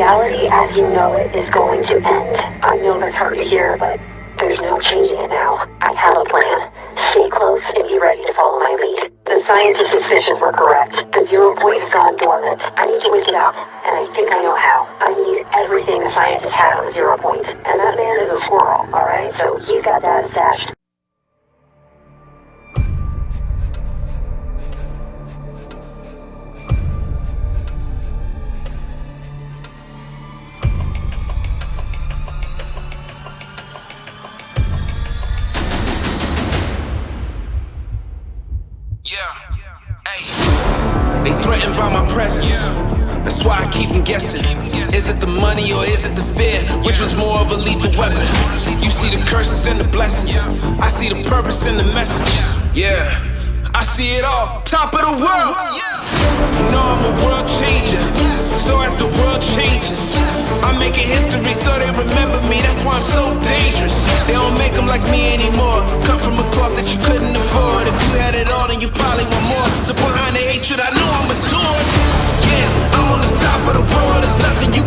Reality as you know it is going to end. I know that's hard to hear, but there's no changing it now. I have a plan. Stay close and be ready to follow my lead. The scientist's suspicions were correct. The zero point has gone dormant. I need to wake it up, and I think I know how. I need everything the scientist had on the zero point. And that man is a squirrel, alright? So he's got data stashed. Keep guessing. Is it the money or is it the fear? Which was more of a lethal weapon? You see the curses and the blessings. I see the purpose and the message. Yeah, I see it all. Top of the world. You know I'm a world changer. So as the world changes, I'm making history so they remember me. That's why I'm so dangerous. They don't make them like me anymore. Come from a cloth that you couldn't afford. If you had it all, then you probably want more. So behind the hatred, I know I'm adored. On the world. There's nothing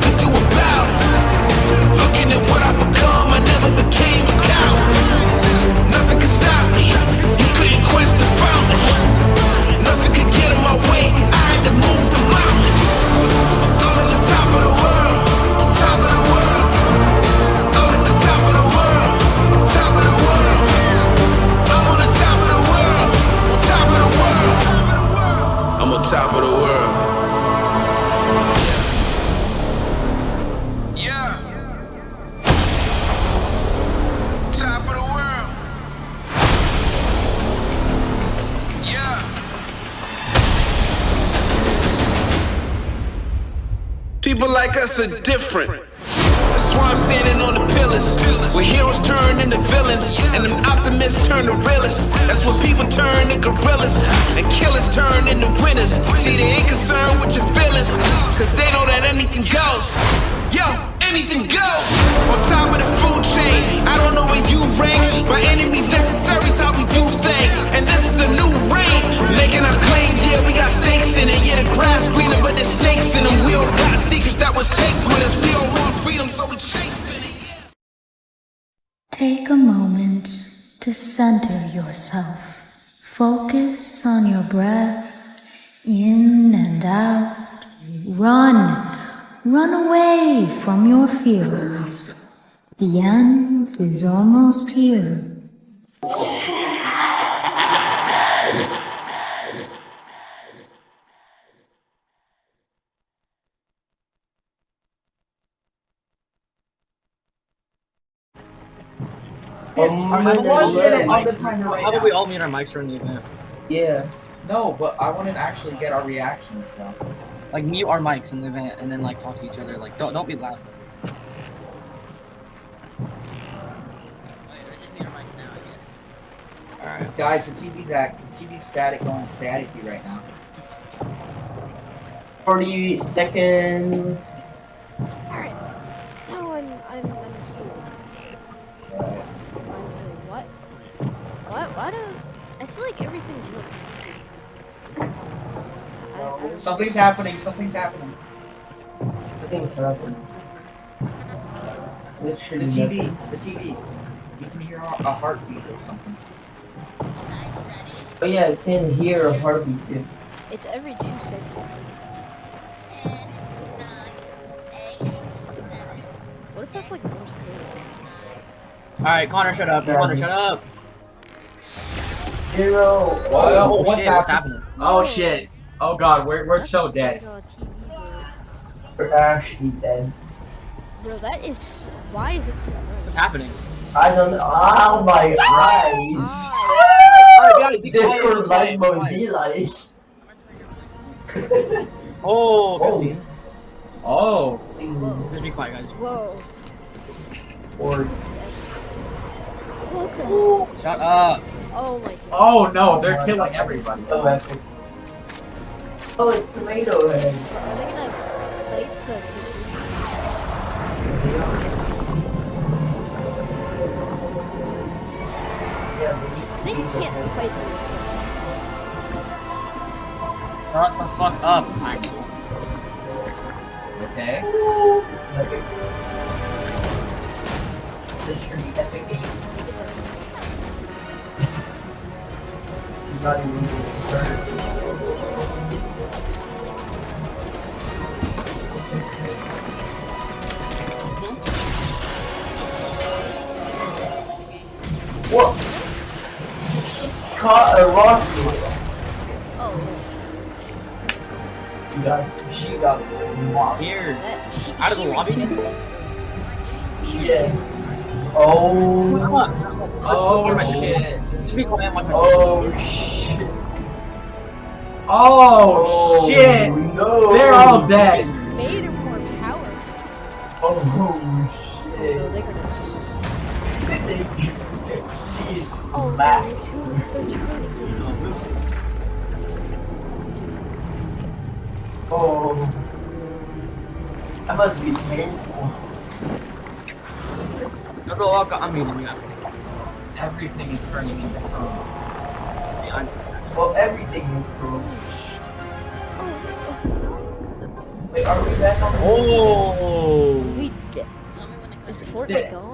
Focus on your breath in and out. Run. Run away from your fears. The end is almost here. Um, How about, one minute on the timer How now. we all mute our mics during the event? Yeah. No, but I want to actually get our reactions though. Like mute our mics in the event and then like talk to each other. Like don't don't be loud. Alright. Guys, the TV's act, the TV's static going staticky right now. 40 seconds. I, I, Something's happening. Something's happening. I think it's happening. The Literally TV. The TV. You can hear a a heartbeat or something. Oh yeah, I can hear a heartbeat too. it's every two seconds. What if that's like Morse code? Alright, Connor, shut up. Yeah, Connor, shut up. Zero. Well, Oh, what's shit, what's happening? happening? Oh shit. Oh god, we're we're That's so dead. a TV We're actually dead. Bro, that is. Why is it so What's happening? I don't know. Oh my eyes. Ah, Alright, guys, be quiet, Discord light quiet, mode be be like. Oh, Oh. cutscene. Oh. Whoa. Just be quiet, guys. Whoa. Or This is epic. What the? Shut up. Oh my god. Oh no, they're killing everybody. so epic. Oh, it's tomato head. Are they gonna fight to need to They beat the can't head. fight them. Shut the fuck up, Maxwell. Okay. Oh, this is epic. Literally epic games. He's not even getting What? She caught a rocket. Oh, You got, she got mocked. Here. that, she, Out of the lobby? Yeah. Oh. Oh shit. Just be quiet, Oh shit. Oh, shit. No. They're all dead. made her more powerful. Oh She's Oh, smacked. they're two- they're turning. Oh. That must be painful. No, no, I'll I'm muting. Everything is turning into. Yeah, Well, everything is. Oh, Wait, are we back on the Oh. we did. Is Fortnite Dead. gone?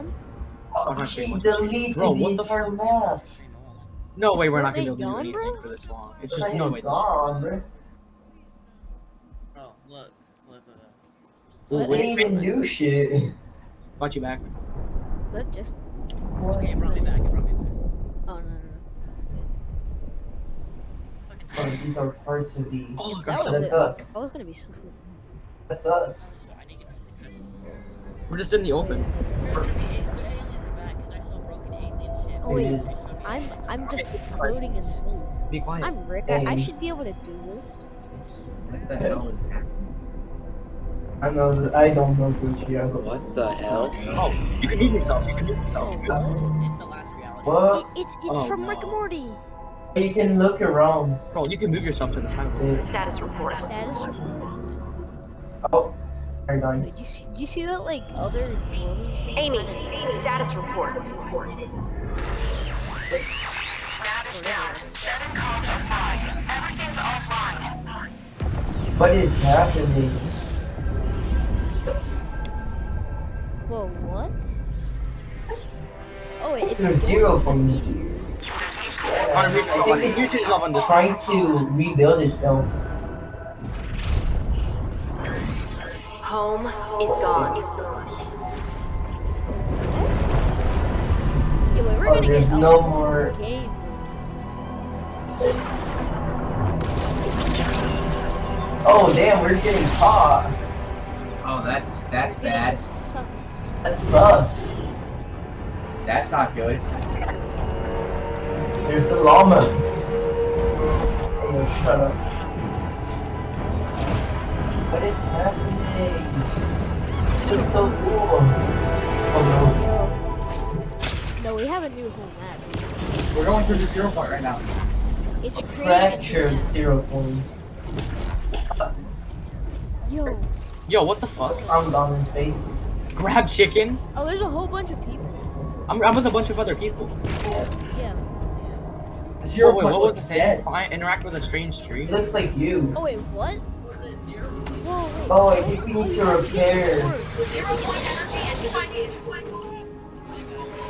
Oh, she deleted Bro, the what the entire map. No way, we're not gonna be able to do anything bro? for this long. It's just Fortnite no is way. gone, bro. Oh, look, look, look. Well, What? They wait, didn't wait, even do shit. Got you back. Is that just? Okay, it brought me back, it brought me back. Oh no no Fucking Oh, these are parts of the. Oh, gosh, That I'm was so- That's us. I was gonna be so. That's us. So I need to get to We're just in the open. There's wait, I'm I'm just floating in space. Be quiet. I'm Rick. I, I um, should be able to do this. What the hell is happening? I know. I don't know Gucci. What the hell? Oh, you can move yourself. You can move yourself. Oh what? It's, it's the last reality. What? It, it's it's Oh, from Rick and Morty. You can look around. Bro, you can move yourself to the side of it. It- Status report. Status. Oh, hold on. Did you see? Did you see that like other glowing thing? Amy, status report. Is down. Seven comms are fried. Everything's offline. What is happening? Whoa, what? Oh wait, it's There's zero with the from- meteors. Yeah, Connor, mute yourself I think mute yourself on it's this. trying to rebuild itself. Home is gone. Yeah, wait, we're Oh, gonna there's get no whole more- game. Oh damn, we're getting caught. Oh, that's that's Getting bad. sucked. That's us. That's not good. There's the llama. Oh, shut up. What is happening? It looks so cool. Oh Yo. No, we have a new home map. We're going through the zero point right now. It's no. creating Fractured zero points. a Yo. Yo, what the fuck? I'm down in space. Grab chicken? Oh, there's a whole bunch of people. I'm, I'm with a bunch of other people. Yeah. The zero Oh, wait, point what was looks the thing? Find, interact with a strange tree? It looks like you. Oh wait, what? Whoa, wait. Oh, I think we need to repair.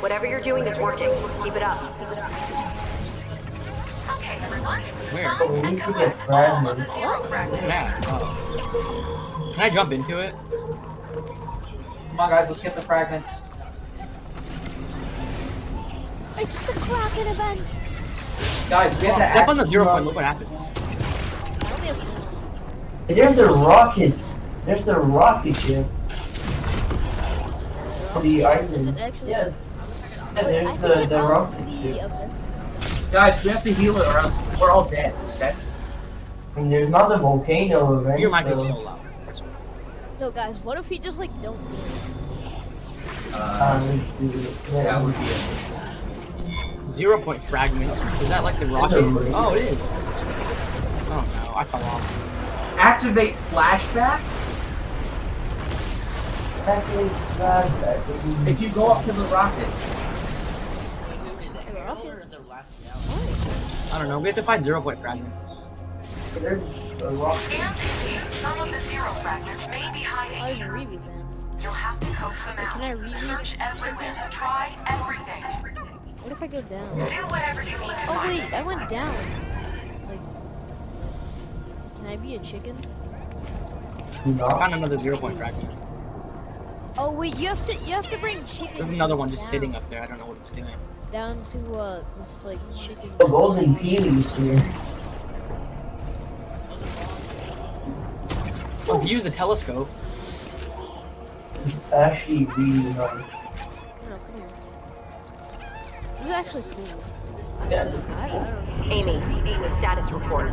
Whatever you're doing is working. Keep it up. Where? But we need to get fragments. Look at that. Oh. Can I jump into it? Come on, guys, let's get the fragments. It's the Kraken event. Guys, we have to Step on the zero point, look what happens. I There's the rockets. There's the rocket ship. The Is island. it actually? Yeah. Yeah, there's the, the all rocket the Guys, we have to heal it or else we're all dead. That's And there's not a volcano event. Your mic is so- so loud. No, guys, what if we just like don't do uh, Uh, let's do it. that would be it. Zero point fragments. Is that like the rocket? Oh, it is. Oh no, I fell off. Activate flashback. Actually, flashback. If you go up to the rocket, Or is there last reality? I don't know, we have to find zero point fragments. There's a rock. Scans some of the zero fragments may be Oh, hiding there's a here. review. You'll have to coax them out. Can I read? Search everywhere. Try everything. What if I go down? Do whatever you need to Oh find wait, I went down. Like, can I be a chicken? No. I found another zero point fragment. Oh wait, you have to you have to bring chicken. There's another one just down, sitting up there. I don't know what it's doing. Down to uh this like chicken. The golden peonies here. Oh, if you use the telescope, This is actually really nice. No, come here. This is actually cool. Yeah, this is I, I cool. don't. Amy, status report.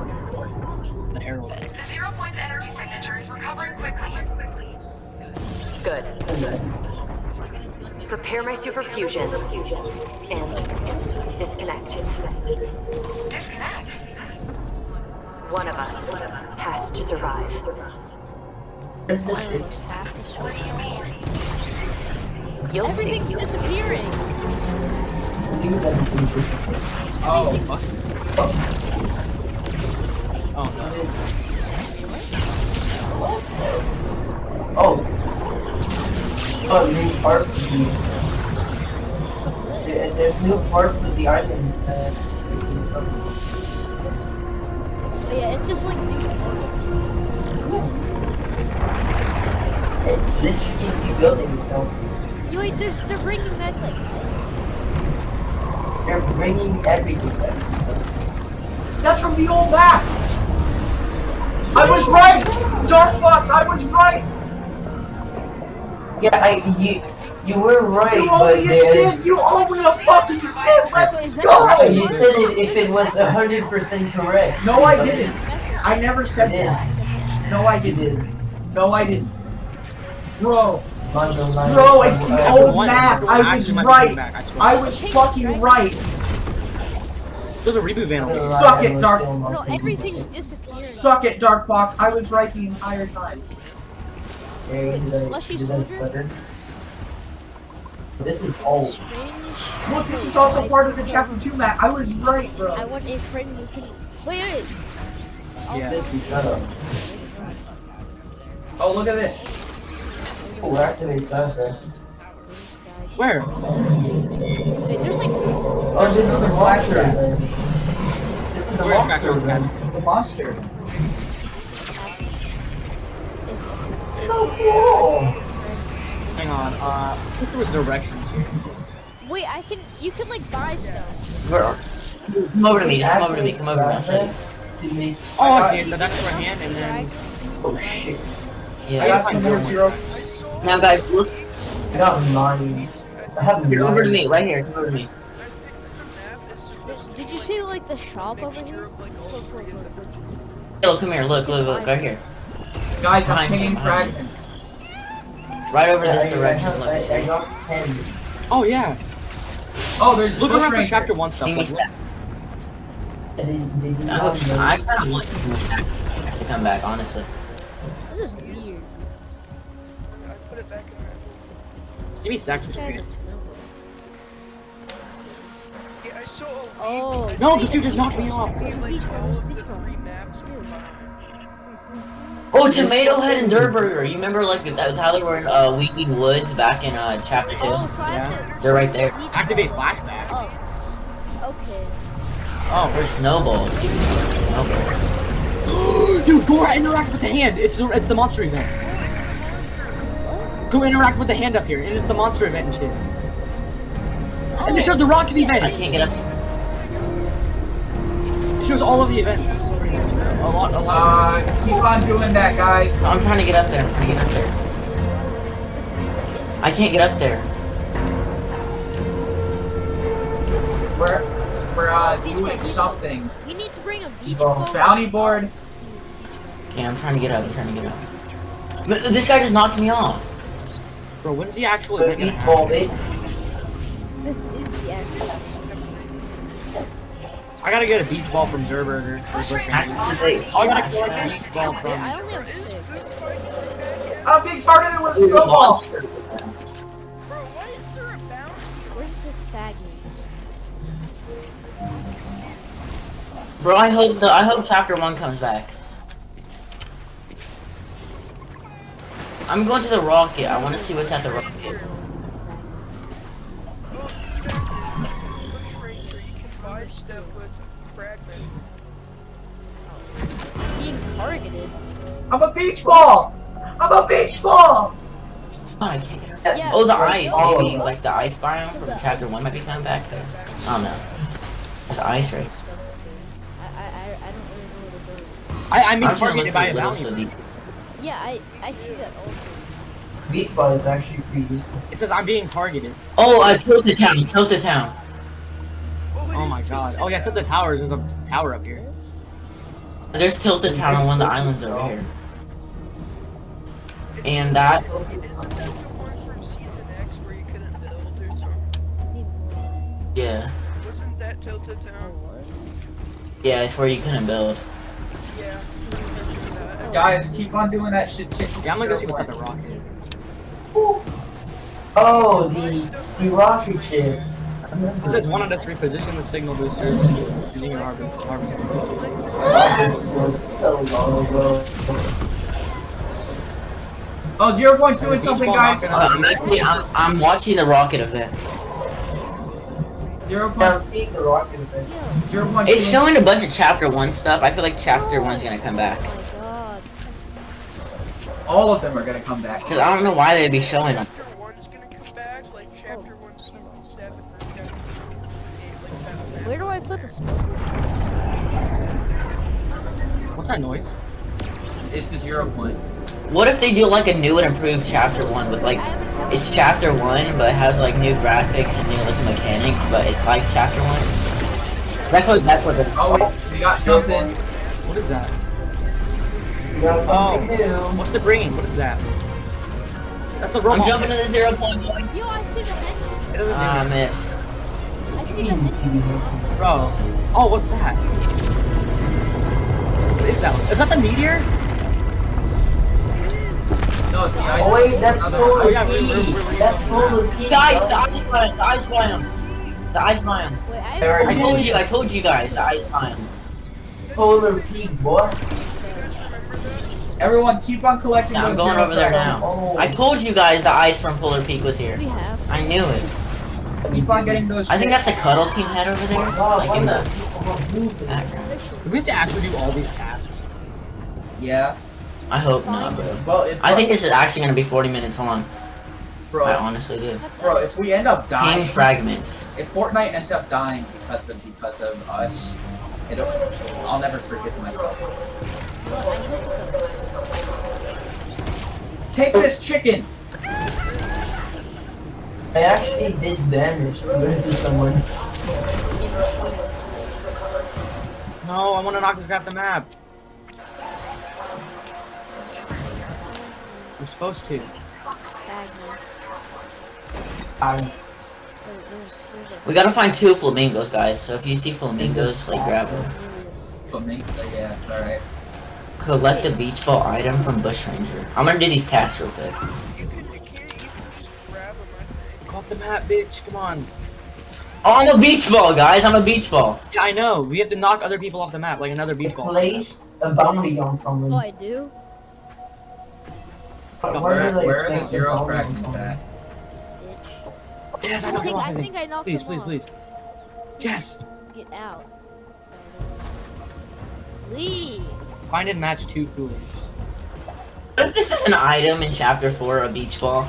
the arrow. The zero point's energy signature is recovering quickly. Good. And then, Prepare my super fusion. And disconnect. Disconnect? One of us has to survive. there's the I trick. have to What switch. do you mean? You'll see. Everything's disappearing. You that everything disappears. Oh, fuck. Oh, no. Oh, new parts of the. There- There's new parts of the islands that. Yeah, it's just like new parts. It's literally rebuilding itself. You wait, there's they're bringing back like ice. They're bringing everything back. That's from the old map! I was right! Dark Fox, I was right! Yeah, I, you, you were right, You but owe me a there- sin! You owe me a fucking sin! Let's go! You said it if it was hundred percent correct. No, I didn't. I never said that. No, I didn't. No, I didn't. Bro, bro, it's the old map. I was right. I was fucking right. There's a reboot van. Suck it, Dark. No, everything's disappearing. Suck it, Dark Fox. I was right the entire time. There, Wait, slushy soldier? This is old. Strange. Look, this is also part of the chapter 2 map. I was right, bro. I want a friend who can. Wait, wait. Yeah. Shut up. Oh, look at this. Oh, activate that then. Where? Wait, there's like. Oh, this is the monster event. This is the monster Backdoor. The monster. So cool. Hang on. Uh, I think there was directions here. Wait, I can. You can like buy stuff. Where are Come over to me, just come over to me, come over to me, I'll show you. To make, Oh, I see it. The next right hand, and then. oh shit. I Yeah. got some zero. Now guys, look, I got nine. I have here, nine. over to me, right here, come over to me. Did you see like the shop over here? Look, come here, look, look, look, right here. Guys, I'm Behind you, pinging fragments. Right over Yeah, this I- I direction, have- look, I, I see? Oh yeah. Oh, there's Look Bush around for chapter one stuff. See me Like, stack. I didn't, they did I not hope, know. I kinda want see me stack to come back, honestly. This is weird. see me stacks was Guys, great. it's Oh. No, this dude just knocked me off. Oh, Tomato Head and Durrr Burger. you remember like that, how they were in uh, Weeping Woods back in uh, chapter 2? Oh, so I have to. They're right there. Activate flashback. Oh. Okay. Oh, Or snowballs, dude. Snowballs. dude, go interact with the hand. It's the it's the monster event. What? Go interact with the hand up here, and it's the monster event and shit. Oh. And it shows the rocket event. I can't get up. It shows all of the events. Pretty. A lot, a lot. Uh, keep on doing that, guys. I'm trying to get up there, I'm trying to get up there. I can't get up there. We're, we're uh, doing something. We need to bring a beach Ball. ball. Bounty board. Okay, I'm trying to get up, I'm trying to get up. Th- This guy just knocked me off. Bro, when's the actual event gonna happen? This is the actual. I gotta get a beach ball from Zerberger. I gotta collect a beach ball from. I'm being targeted with a snowball! Bro. Bro, I hope the I hope chapter one comes back. I'm going to the rocket. I want to see what's at the rocket. Targeted. I'm a beach ball! I'm a beach ball! Oh, I can't. Yeah. Oh, the ice. Oh. Maybe like the ice biome from chapter one might be coming back. 'cause- I don't know. There's ice right. I, I, I, I don't really know what it is. I, I'm being I'm targeted by a little bounty. Yeah, I, I see that also. Beach ball is actually pretty useful. It says I'm being targeted. Oh, uh, Tilted Town. Tilted Town. Oh my god. Oh yeah, to the towers. There's a tower up here. There's Tilted Town on one of the islands over here. And that the one from season X where you couldn't build or something? Need more. Yeah. Wasn't that Tilted Town? Yeah, it's where you couldn't build. Yeah. I remember that. Guys, keep on doing that shit. shit Yeah, I'm gonna go see what's at the rocket. Oh, the the rocket ship. I remember It says one out of three position the signal booster using your harvest. harvest. This was so long ago. Oh, 0.2 and something, guys. Uh, I'm actually, I'm, I'm watching the rocket event. 0. Now I'm seeing the rocket event. 0.2. It's showing a bunch of chapter one stuff. I feel like chapter one's gonna come back. Oh my god. All of them are gonna come back. Cause I don't know why they'd be showing them. Where do I put the snow? What's that noise? It's the 0 point. What if they do like a new and improved chapter one with like, I have a tele- it's chapter one, but it has like new graphics and new like mechanics, but it's like chapter one. That's what that's what. Oh, wait, we got something. What is that? We got something Oh. new. What's the green? What is that? That's the wrong I'm jumping to the zero point one. Yo, I see the mention. It doesn't do Ah, I it. missed. I see the mention. Bro. Oh, what's that? What is that? Is that the meteor? No, it's the ice. Oh wait, that's Another- Polar Oh, yeah, we- P. we- we- That's Polar P. Guys, the ice biome, the ice biome, the ice biome. Wait, I I told you, I told you guys, the ice biome. Polar P, boy. Everyone, keep on collecting Yeah, I'm going over there fragments. now. I told you guys the ice from Polar Peak was here. We have. I knew it. Keep on getting those. I think that's the cuddle team head over there, Wow, like in the not background. Do we have to actually do all these tasks? Yeah. I hope not, bro. Well, if, I think this is actually gonna be 40 minutes long. Bro, I honestly do. bro, if we end up Ping dying, fragments. if Fortnite ends up dying because of because of us, it'll, I'll never forgive myself. I hope so. Take this chicken. I actually did damage to to someone. No, I want to knock this guy off the map. I'm supposed to. Fragments. I there's, there's a We gotta find two flamingos, guys. So if you see flamingos, like grab them. Cornelius. For me, so yeah, all right. Collect a beach ball item from Bush Ranger. I'm gonna do these tasks real quick. Off the map, bitch. Come on. Oh, I'm a beach ball, guys. I'm a beach ball. Yeah, I know. We have to knock other people off the map, like another beach ball. placed a bounty on someone. Oh, I do? Where Where, do they where are the zero bounty fragments at? Yes, I oh, I knocked him think, off. I I think think. I knocked Please, him please, off. please. Yes. Get out. Lee! Find and match two coolers. What if this is an item in chapter four, a beach ball?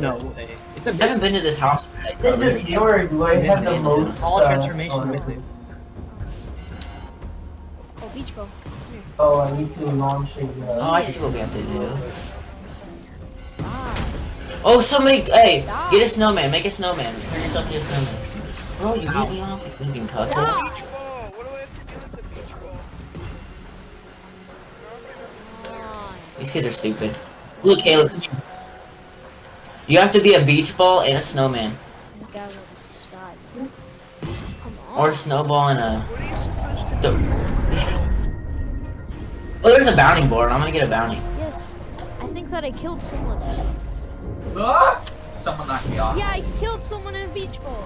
No way. It's a I haven't been to this house. yet, Then brother. this door do I have the most all uh, transformation storage? with it. Oh, beach ball. Oh, I need to launch a. Oh, Uh, I see what we have to do. Ah. Oh, somebody, hey, get a snowman. Make a snowman. Turn yourself into a snowman. Bro, you beat me off with flipping cuckold. Beach ball! What do I have to do with the beach ball? These kids are stupid. Look, Caleb. Come here. You have to be a beach ball and a snowman. This guy will just die. Come on. Or a snowball and a... What are you supposed to The, do? oh, there's a bounty board. I'm gonna get a bounty. Yes. I think that I killed someone. Ah! Someone knocked me off. Yeah, I killed someone in a beach ball.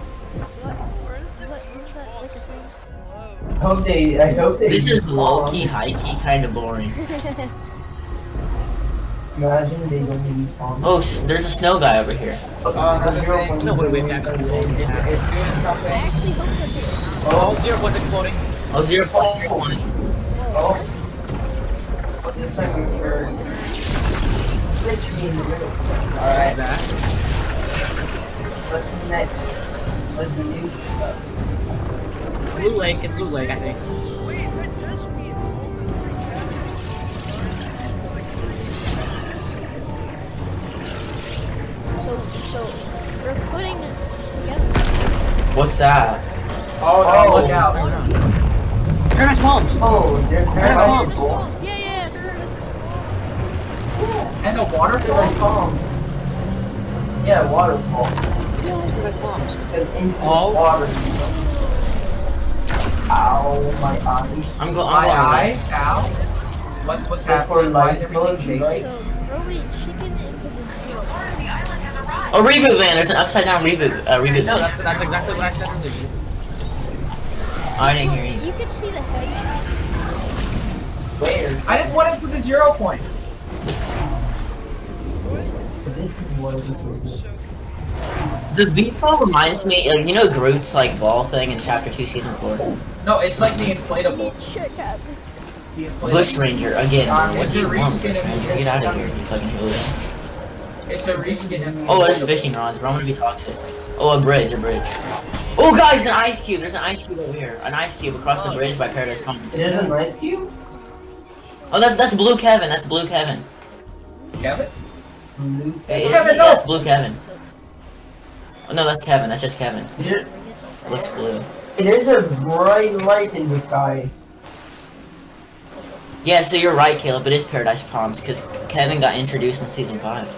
What? Where is Is that, is that like a thing? slow? I hope they. I hope they. This is low-key, high-key, kind of boring. Imagine they don't respawn. Oh, there's a snow guy over here. Oh, that's zero right. point No, wait, zero wait, is actually, it's- it's- it's- it's doing I actually hope that they Oh, zero points exploding. Oh, zero point oh, zero oh. one. Oh. But this time it's for switch in the middle. Alright, what's next? What's the new stuff? Blue Lake. It's Blue Lake, I think. What's that? Oh, Oh. look out. don't. Paradise Palms. Oh, they're Paradise paradise Palms. balls. Yeah, yeah, yeah. And a waterfall? like palms. Yeah, waterfall. This is Paradise Palms. Because infinite Oh. water. Ow, my eye. I'm going. My eye? Ow? What, what's That's for happening? Why is life everything mode, shaking? right? So throw a chicken into the snow. Oh, reboot van. There's an upside down reboot. Uh, reboot No, van. that's, that's exactly what I said earlier. Oh, I didn't hear you. You can see the hedge. Where? I just went into the zero point. This is what it is. The beach ball reminds me of you know Groot's like ball thing in Chapter Two, Season Four. No, it's like the inflatable. need check out. The inflatable. Bush Ranger again. Um, What do you want, Bush Ranger? Get out of here, you fucking hooligan. It's a reskin Oh, there's fishing rods, bro. I'm gonna be toxic. Oh, a bridge, a bridge. Oh, guys, an ice cube. There's an ice cube over here. An ice cube across the oh. bridge by Paradise Commons. There's an ice cube? Oh, that's that's Blue Kevin. That's Blue Kevin. Kevin? Blue. Hey, Kevin, no! Yeah, it's Blue Kevin. Oh, no, that's Kevin. That's just Kevin. There, Looks blue. there's a bright light in the sky. Yeah, so you're right, Caleb. It is Paradise Palms because Kevin got introduced in season five.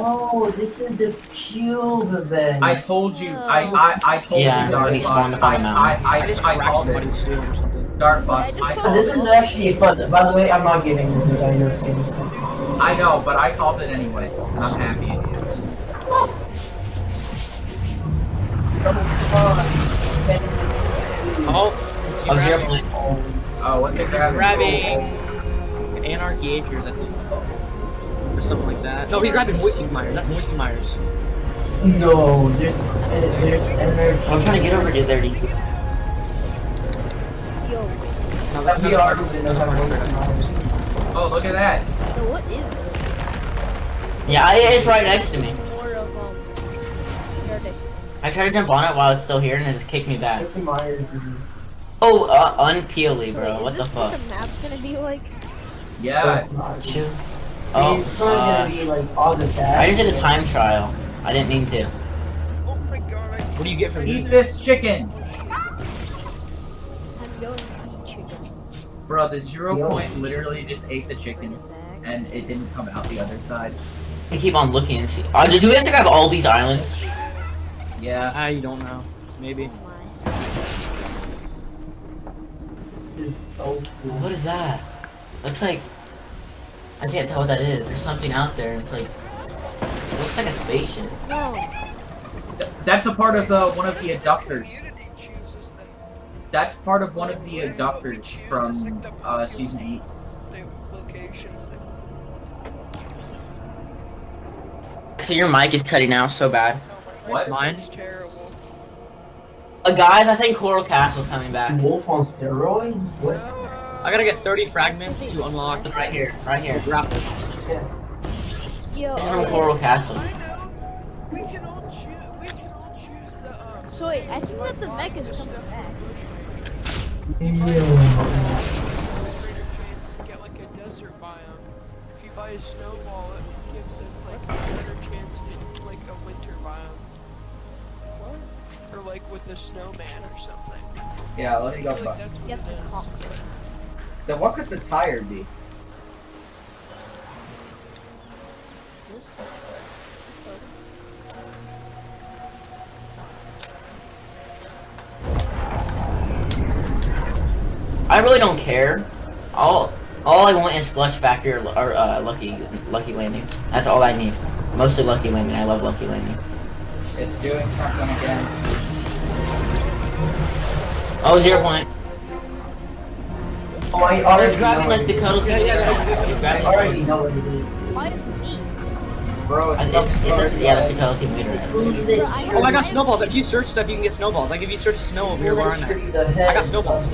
Oh, this is the cube event. I told you. I I I told Yeah, you. Dark when he Fox. spawned up on I the I. I, I just I called it. or something. Dark Fox. I I This it. is actually fun. By the way, I'm not giving you the iOS game. I know, but I called it anyway, and I'm happy. So fun. Oh, it's Oh, zero grabbing, point. Oh, what's it grabbing? grabbing Anarchy Acres, I think. Or something like that. No, he's grabbing Moisty Mires. That's Moisty Mires. No, there's uh, there's energy. I'm trying to get over to there. to you. Yo, No, that's VR another is that's another another one. Paradise. Oh, look at that. yo, what is it? Yeah, it's right next to me. More of um. Paradise. I tried to jump on it while it's still here, and it just kicked me back. Mr. Myers. Oh, uh, unpeely, So, bro. wait, What is the this fuck? what the map's gonna be like? Yeah. it's not. Shoot. Oh, it's not uh, gonna be like all the tabs. I just did a time trial. I didn't mean to. Oh my god, What do you get from Eat this? this chicken, I'm going to eat chicken. bro. The zero Yo. point literally just ate the chicken, and it didn't come out the other side. I keep on looking and see. Uh, do we have to grab all these islands? Yeah. I don't know. Maybe. This is so cool. What is that? Looks like I can't tell what that is. There's something out there, and it's like it looks like a spaceship. my. No. That's a part of the one of the abductors. community chooses the, That's part of one of the abductors from uh, season eight. the locations So your mic is cutting out so bad. What? Mine? It's terrible. Uh, guys, I think Coral Castle's coming back. Wolf on steroids? What? I gotta get 30 fragments to unlock the Right here, right here. grapple. Yo. This is from. Coral Castle. I know. We can all choose. We can all choose the. Um, So wait, I think that the mech is coming back. Ew. greater chance to get like a desert biome. If you buy a snowball, it gives us like a better chance to like a winter biome. Or like with a snowman or something. Yeah, let me go. like that's what Then what could the tire be? This. I really don't care. All all I want is Flush Factory or, or uh, Lucky Lucky Landing. That's all I need. Mostly Lucky Landing. I love Lucky Landing. It's doing something again. Oh, zero point. Oh, I It's already grabbing know like the it cuddle team Yeah, yeah, leader. yeah. It's is. grabbing I already know what it is. Why me? Bro, it's, uh, It's, it's, not it's, yeah, that's the cuddle team leader. Exclude the Bro, I shirt. Oh, I got snowballs. If you search stuff, you can get snowballs. Like if you search the snow over here where I'm at. I got snowballs.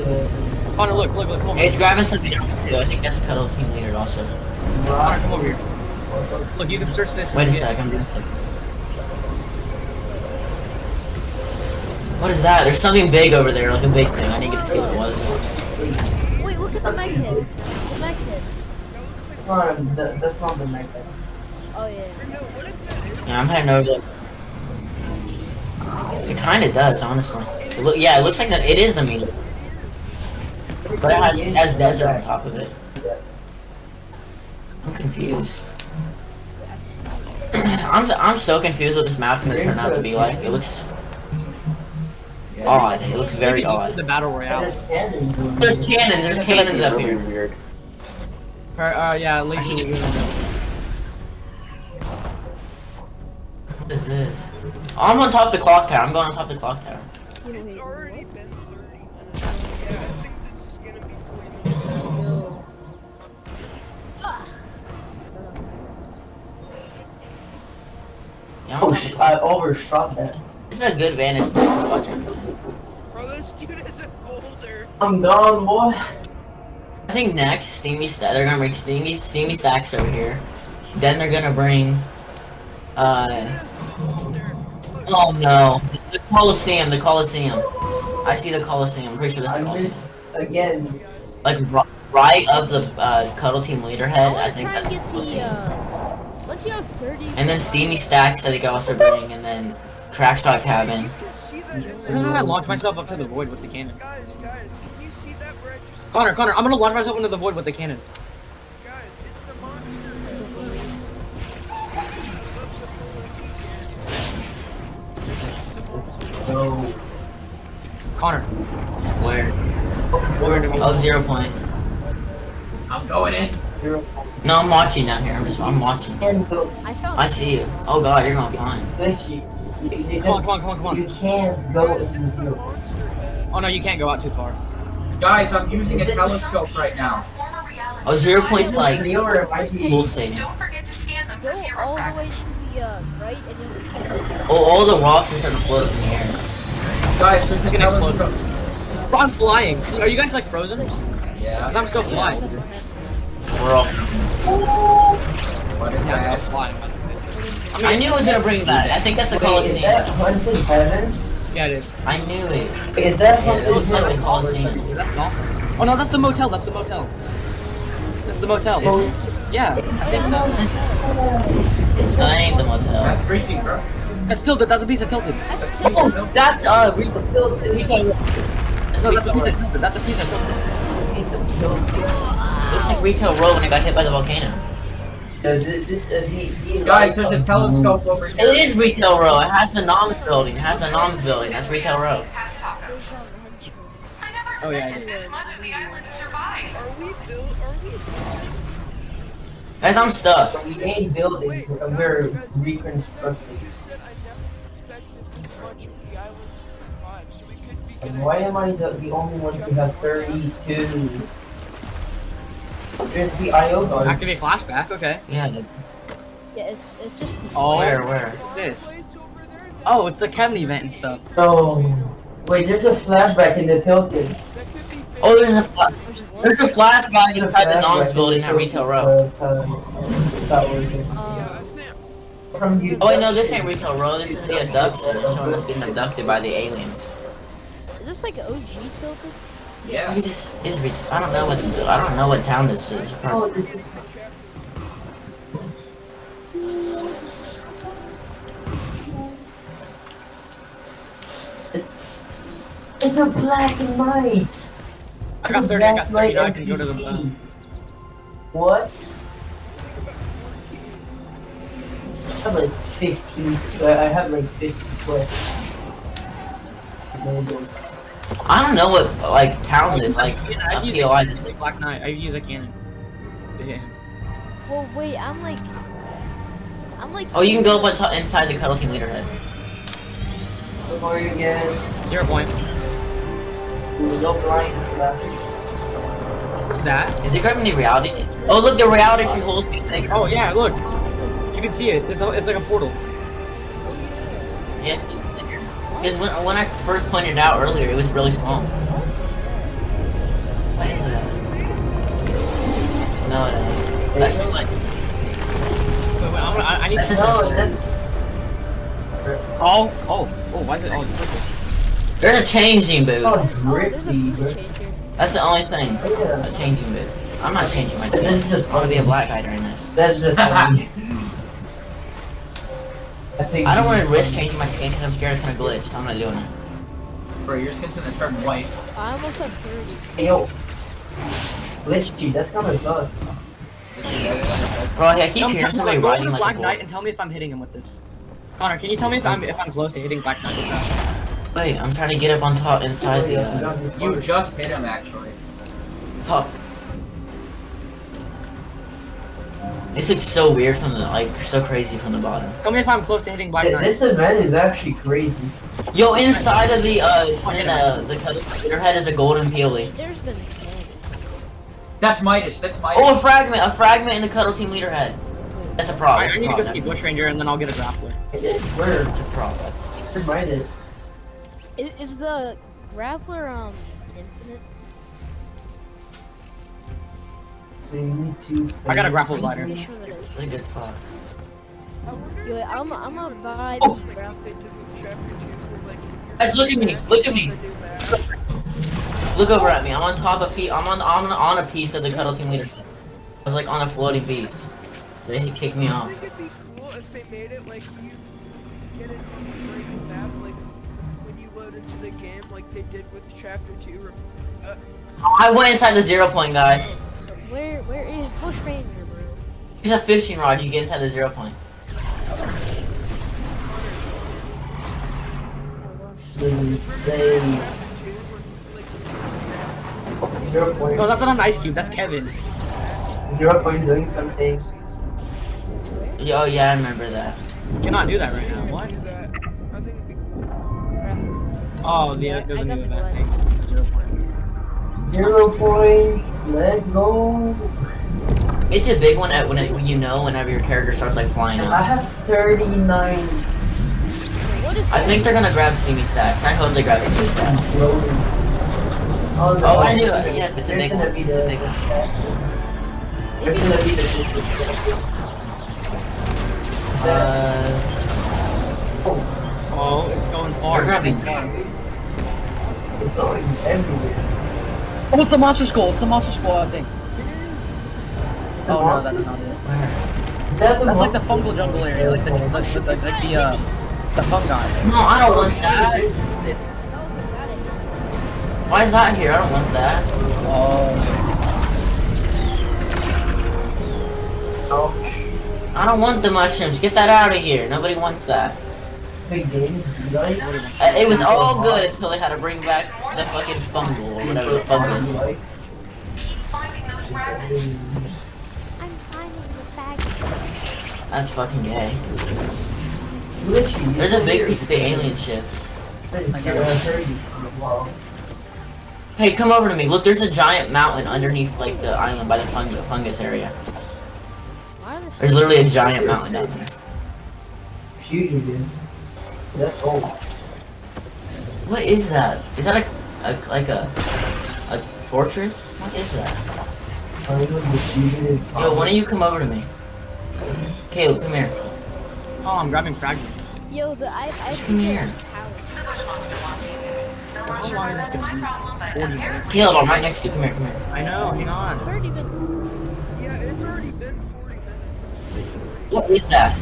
Connor, oh, look, look, look, come over. It's grabbing something else too. I think that's cuddle team leader also. Connor, come over here. Look, you can search this. Wait a sec, I'm doing something. What is that? There's something big over there, like a big thing. I need to get to see what it was. Wait, the mag head. The mag head. It's not, that, that's not the mech. Oh yeah. Yeah, I'm heading over there. It kind of does, honestly. It look, yeah, it looks like the, it is the meter. But it has, it has desert on top of it. I'm confused. I'm, I'm so confused what this map's gonna turn out to be like. It looks odd. It looks very Maybe odd. The battle royale. There's cannons. There's cannons. There's cannons up here. Weird. Uh, uh, yeah, at least I What is this? Oh, I'm on top of the clock tower. I'm going on top of the clock tower. It's already been 30 minutes. Yeah, I think this is gonna be way Yeah, Oh, top sh- I overshot that. This is a good vantage point to watch everything. Bro, this dude is a boulder. I'm gone, boy. I think next, Steamy Sta- they're gonna bring Steamy, Steamy Stacks over here. Then they're gonna bring, uh, oh no, the Coliseum, the Coliseum. I see the Coliseum, I'm pretty sure that's I the Coliseum. missed again. Like, right of the, uh, Cuddle Team leader I head, I wanna think that's and the get the uh. Once you have 30. And then Steamy Stacks, I think I also bring, and then Crackshot's Cabin. She's a Look at how I launched myself up to the void with the cannon. Guys, guys, can you see that where I just... Connor, Connor, I'm gonna launch myself into the void with the cannon. Guys, it's the monster. No. Connor. Where? Where do we- Oh, zero point. I'm going in. Zero. Point. No, I'm watching down here, I'm just, I'm watching. I. I see you. Oh god, you're going fine. Glitch, you, you, you Come on, come on, come on, come on. you can't go Guys, into it's the zero. Oh no, you can't go out too far. Guys, I'm using a telescope right now. Oh, zero point's like, Zero or it might be- cool stadium. Go all the way to the uh, right and you'll see. the- Oh, all the rocks are starting to float in the air. Guys, we're It's gonna explode. telescope. Bro, I'm flying. Are you guys like frozen? Yeah. Cause I'm still flying. We're all. What is Yeah, I'm that? still flying. by the way. I knew it was gonna bring that. I think that's the Wait, is that Coliseum. Haunted Heavens? Yeah, it is. I knew it. Is that Yeah, Haunted it looks like the Coliseum. That's golf. Oh no, that's the motel. That's the motel. That's the motel. Is Yeah, I think so. No, that ain't the motel. That's greasy, bro. That's still that's a piece of tilted. That's Oh, tilted. that's uh, Re- It's still t- Retail. No, that's a piece of tilted. That's a piece of tilted. piece of dope. Looks like Retail Row when it got hit by the volcano. Uh, this, uh, the, the Guys, there's a telescope over here. It is Retail Row. It has the Noms building. It has the Noms building. That's Retail Row. Oh yeah, it is. Are we built? Are we Guys, I'm stuck. The main building, Wait, uh, we're guys, reconstructing. You said I never expected this much of the island to survive, so we could be And why am I the, the only one who have 32? There's the IO guard. Activate flashback. Okay. Yeah. Yeah, it's it's just. Oh, Where? Where? what's this? Place over there, Oh, it's the Kevin event and stuff. Oh, wait, there's a flashback in the Tilted. that could be. Oh, there's a fla- There's a flashback There's a inside the flashback in building the at Retail Tilted, Row. uh, tower. Yeah, I think. From. Oh wait, no, this ain't Retail Row. This is the abduction. It's showing us getting abducted by the aliens. is this like OG tilted? Yeah. This is Retail. I don't know what. I don't know what town this is. Oh, this is. It's, it's a black and white. I got 30. I got 30. Now I can go to the. Uh, What? I have like 15. uh, I have like 50 quests. Maybe. I don't know what like town this like yeah, I a use POI a, this is. Black Knight. I use a cannon. to hit him. Well, wait, I'm like. I'm like. Oh, you can go up inside the Cuddle Team leader head. Before you get Zero point. you go blind. left. that? Is he grabbing the reality? Oh, look, the reality tree holds me. Take- Oh yeah, look. You can see it. It's, a, it's like a portal. Yeah. Because when, when I first pointed out earlier, it was really small. What is that? No, no. That's just like. Wait, wait, I'm gonna, I, I need That's to. just No, a, that's. Oh, oh, oh, why is it all purple? there's a changing booth. Oh, Oh, drippy, food That's the only thing. Yeah. A changing booth. I'm not changing my That's skin. just I want to be a black guy during this. That's just funny. I. I don't want to risk changing my skin because I'm scared it's gonna glitch. So I'm not doing it. Bro, your skin's gonna turn white. I almost had 30. Hey, yo. Glitchy, that's kind of sus. Bro, I keep Come hearing somebody go riding to like Black a Knight and tell me if I'm hitting him with this. Connor, can you tell me if I'm if I'm close to hitting Black Knight with that? Wait, I'm trying to get up on top inside the. Uh, You just hit him, actually. fuck. This looks so weird from the like so crazy from the bottom. Tell me if I'm close to hitting Black Th- Knight. This event is actually crazy. Yo, inside of the uh, in uh, the your head is a golden peely. There's been 10. That's Midas, that's Midas. Oh, a fragment, a fragment in the cuddle team leader head. That's a prop. Alright, That's I a need to go see Bush Ranger and then I'll get a grappler. It is where That's a prop. to Midas. Is, is the grappler, um, I got a grapple I'm glider. pretty sure that is. A good spot. Yo, I'm, I'm gonna buy Oh. the grappler. Guys, look at me. Look at me. Look over at me. I'm on top of pe- I'm on I'm on a piece of the cuddle team leader. I was like on a floating piece. They kicked me off. it'd be cool if they made it like it on the like when you load into the game, like they did with Chapter Two. Uh, I went inside the zero point, guys. So where, where is Bush Ranger, bro? Use a fishing rod. You get inside the zero point. This is insane. Zero point. No, that's not an ice cube. That's Kevin. Zero point doing something. Yo, oh, yeah, I remember that. You cannot do that right now. What? that. I think it'd be cool. Oh, the, Yeah, there's I a got new event thing. Zero point. Zero points. Let's go. It's a big one at when, it, you know whenever your character starts like flying up. I have 39 I think they're gonna grab Steamy Stacks. I hope they grab Steamy Stacks. Oh, no. Oh, I knew it. Yeah, it's a big gonna one. be It's a the- big one. There's gonna be the Uh, Oh, it's going they're far. grabbing. It's going everywhere. Oh, it's the monster skull. It's the monster skull, I think. Oh no, that's not it. Where? Is that the That's like the monsters? fungal jungle area, like the, like, the, like, like the, uh, the fungi. No, I don't want that. that? was a bad idea. Why is that here? I don't want that. Oh. Ouch. I don't want the mushrooms. Get that out of here. Nobody wants that. Big game. Like, Uh, it was all good until they had to bring back the fucking fungal or whatever the fungus. like, I'm finding the faggot. That's fucking gay. There's a big piece of the alien ship. Hey, come over to me. Look, there's a giant mountain underneath like the island by the fung- fungus area. Why are there so There's literally a giant mountain down there. Fusion, dude. That's old. What is that? Is that a, a like a a fortress? What is that? I don't know if the fusion is Yo, why don't you come over to me? Caleb, come here. Oh, I'm grabbing fragments. Yo, the I I Just come here. How long is this gonna be? 40 minutes. Caleb, I'm right next to you. Come here, come here. I know, hang It's on. already been. Yeah, it's already been 40 minutes. What is that?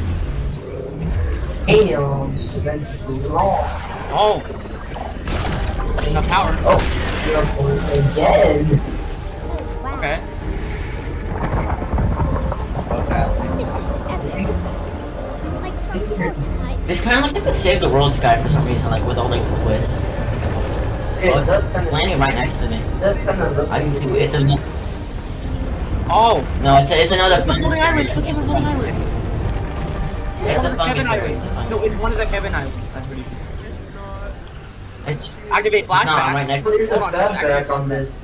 Damn. Eventually long. Oh! Enough power. Oh, zero point again. Oh. Okay. What's happening? This is epic. Like from Fortnite. This kind of looks like the Save the World sky for some reason, like with all like the twists. Yeah, it does kind It's of. landing right next to me. That's kind of. look I can see it's a Oh! no, it's a, it's another It's the fungus floating island! It's the area. floating island! It's a fungus Kevin. Island. It's a fungus. No, it's one of the Kevin Islands. That's pretty cool. It's not. It's, Activate it's not. I'm flashback. right next. There's a Hold on, let's on this.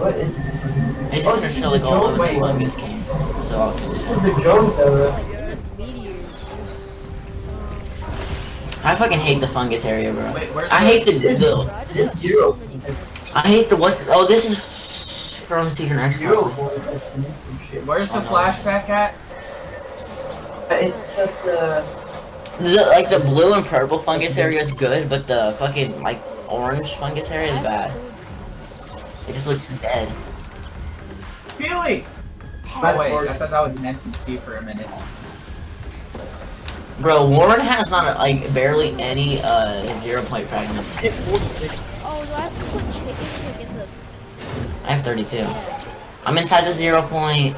what is this one? It's just Oh, gonna this is like all drone over the one. fungus came. So I was gonna This say. is the drone server. Like the meteors. I fucking hate the fungus area, bro. Wait, I hate the, This the this zero. I hate the what's oh this is from season X. zero probably. point. That's some shit. Where's the Oh, no. flashback at? It's at the. The, like the blue and purple fungus area is good, but the fucking like orange fungus area is bad. It just looks dead. Feely! My Oh wait. I thought that was an NPC for a minute. Bro, Warren has not like barely any uh zero point fragments. I hit 46. Oh, do I have to put chicken like in the? I have 32. I'm inside the zero point.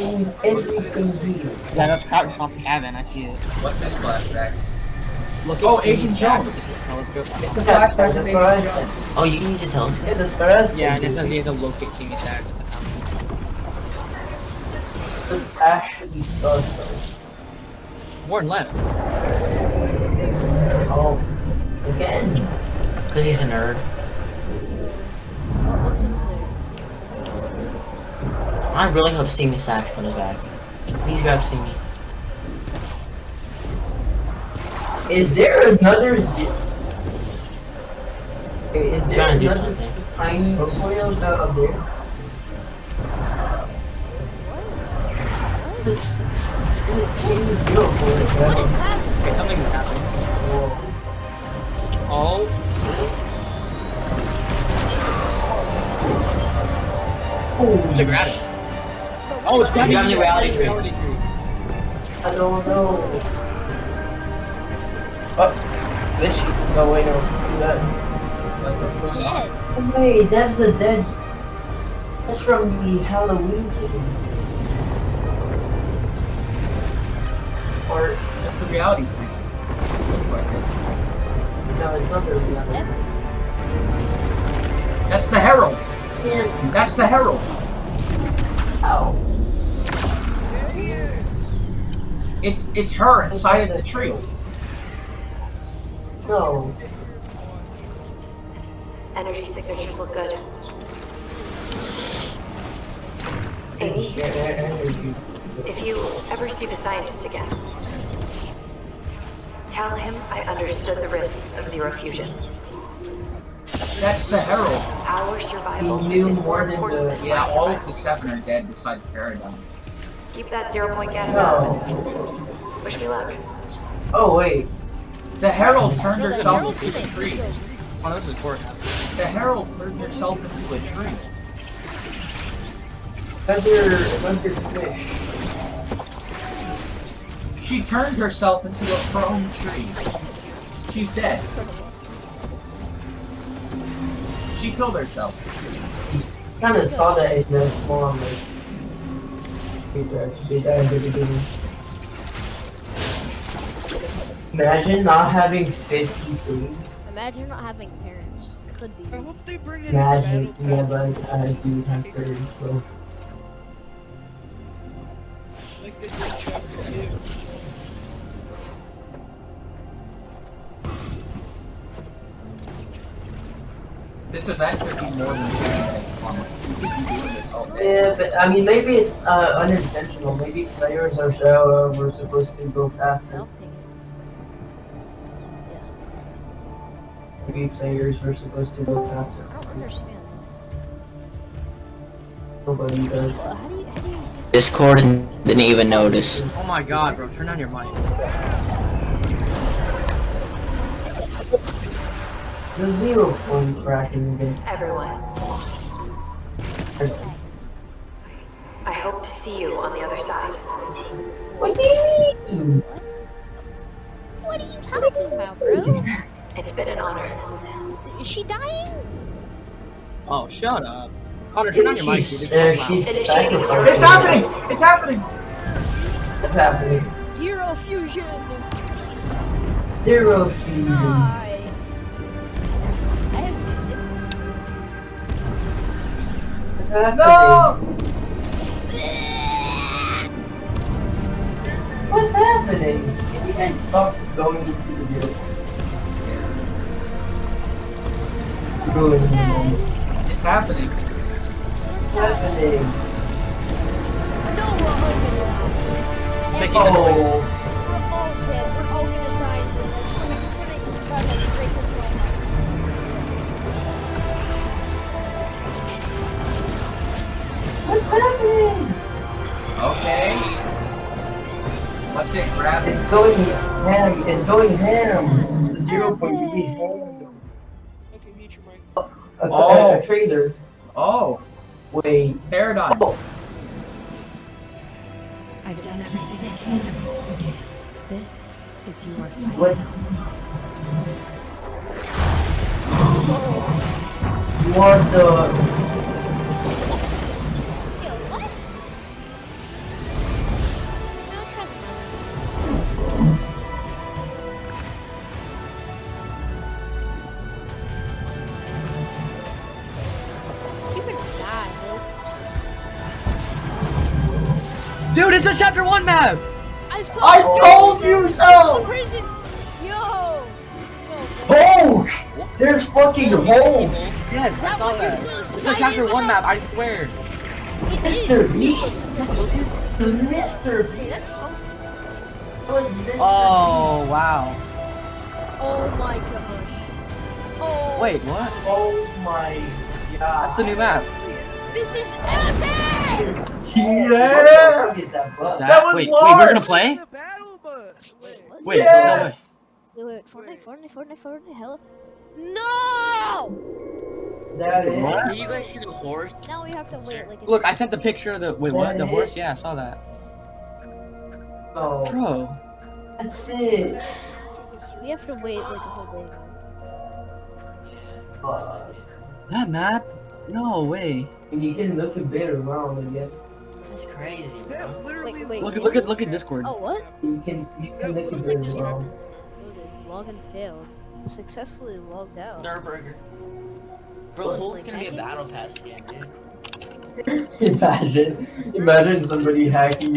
In everything here. Yeah, that's Crackshot's cabin. I see it. What's this flashback? Look Oh, Agent stack. Jones. Now let's go. It's the Yeah, flashback that's of what I Agent. Jones. Oh, you can use a telescope. Yeah, that's for us. Yeah, and it says he has to locate Steamy stacks. It's actually sus. Warren left. Oh, again. Cause he's a nerd. What, what's up there? I really hope Steamy Stacks comes back. Please grab Steamy. Is there another zero? Okay, is He's there trying to do another something. tiny oil down up there? So, in the zero point, What is uh, happening? Okay, something is happening. whoa. Oh, it's a gravity. Oh, it's gravity. grabbing the reality tree. Reality tree. I don't know. Oh, glitchy. No, wait, no. Do that. What- What's? Dead. Oh, wait, that's the dead. That's from the Halloween games. Or, That's the reality tree. Looks like it. no, it's not the reality. That's the Herald. Can't. That's the Herald. Ow. It's it's her inside of the tree. No. Energy signatures look good. Amy, Yeah, if you ever see the scientist again, tell him I understood the risks of zero fusion. That's the Herald. Our survival He knew is more more than the- than Yeah, my all of the seven are dead besides Paradigm. Keep that zero point gas down. No. Wish me luck. Oh, wait. The Herald turned No, herself Herald into a tree. Oh, this is courthouse. The Herald turned herself into a tree. Another, another fish. She turned herself into a prone tree. She's dead. She killed herself. Kind of saw that in the spawn, like. Peter actually died at the beginning. Imagine not having 50 trees. Imagine not having parents. Could be. I hope they bring in Imagine, Battle yeah, Pass, but I do have parents, so. like they did chapter two. This event could be more than 10 minutes. Mama. You could be doing this all day. Yeah, but I mean, maybe it's uh, unintentional. Maybe players are so uh, we're supposed to go faster. Maybe players are supposed to go faster. I don't understand this. Nobody does. Well, how do you, how do you get Discord didn't even notice. Oh my god, bro. Turn on your mic. The zero point tracking game. Everyone, I hope to see you on the other side. What do you mean? What are you talking about, bro? It's been an honor. Is she dying? Oh, shut up. Connor, turn on your mic, dude. It's so Uh, loud. It is sacrificing. It's happening! It's happening! What's happening? Zero fusion. Zero fusion. No! What's happening? Can you guys stop going into the zero? Good. Dad, It's happening. What's happening? no, we're all gonna It's making a noise. Oh. Happening? Okay. What's it? Grab it. It's going ham. It's going ham. Zero point three ham. Okay, mute your mic. Oh, a, Oh. a, trader. Oh, Wait. paradigm. Oh. I've done everything I can. This is your fight. What? What the? Dude, it's a chapter one map. I saw. I told you so! prison. Yo. Oh! There's fucking hole. Yes, I saw that. so It's a chapter one map. I swear. It is. Mr. Beast. Dude, Mr. Beast. That's so. That was Mr. Oh, oh wow. Oh my gosh. Oh. Wait, what? Oh my god. That's the new map. This is epic. Yeah! What the fuck is that that? That was wait, wait, we're gonna play? The battle bus. Wait, What? Wait, Yes! Wait, wait, Fortnite, Fortnite, Fortnite, Fortnite, hello. No! That is. What? Did you guys see the horse? Now we have to wait like. Look, I sent the picture of the wait, what? The That horse? Yeah, I saw that. Oh, Bro, that's it. We have to wait like a whole day. Fuck. that map? No way. You can look a bit around, I guess. That's crazy, That bro. literally. Wait, wait. Look at look at look at Discord. Oh, what? You can you can look a Looks bit like just around. Login failed. Successfully logged out. Durrr Burger. Bro, So, Hulk's like, gonna be a battle pass game, dude. imagine, imagine somebody hacking